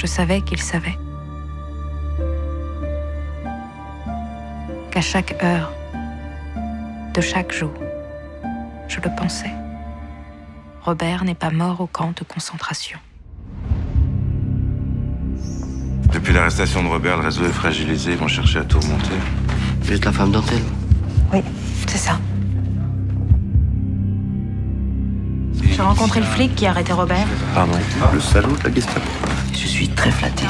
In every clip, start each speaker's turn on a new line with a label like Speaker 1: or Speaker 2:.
Speaker 1: Je savais qu'il savait. Qu'à chaque heure de chaque jour, je le pensais. Robert n'est pas mort au camp de concentration.
Speaker 2: Depuis l'arrestation de Robert, le réseau est fragilisé. Ils vont chercher à tout remonter.
Speaker 3: Vous êtes la femme dentelle
Speaker 1: Oui, c'est ça. J'ai rencontré le flic qui a arrêté Robert.
Speaker 3: Pardon.
Speaker 4: Le salaud de la Gestapo.
Speaker 3: Je suis très flatté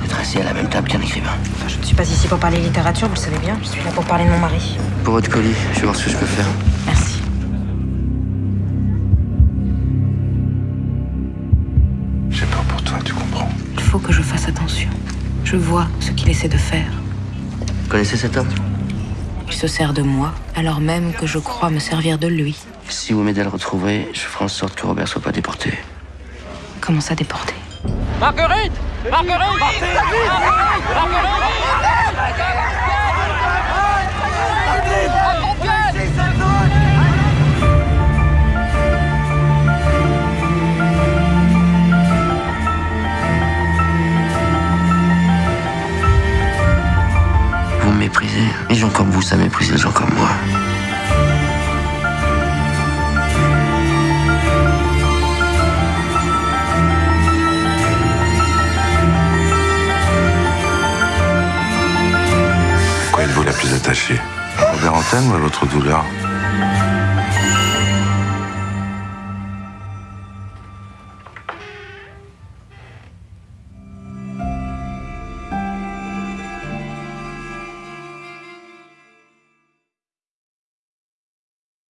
Speaker 3: d'être assis à la même table qu'un écrivain.
Speaker 1: Enfin, je ne suis pas ici pour parler littérature, vous le savez bien. Je suis là pour parler de mon mari.
Speaker 3: Pour votre colis, je vais voir ce que je peux faire.
Speaker 1: Merci.
Speaker 2: J'ai peur pour toi, tu comprends.
Speaker 1: Il faut que je fasse attention. Je vois ce qu'il essaie de faire.
Speaker 3: Vous connaissez cet homme?
Speaker 1: Il se sert de moi, alors même que je crois me servir de lui.
Speaker 3: Si vous m'aidez à le retrouver, je ferai en sorte que Robert soit pas déporté.
Speaker 1: Comment ça déporter
Speaker 5: Marguerite Marguerite
Speaker 3: Vous me méprisez. Les gens comme vous, ça méprise les gens comme moi.
Speaker 2: détaché. Robert Antenne ou l'autre douleur?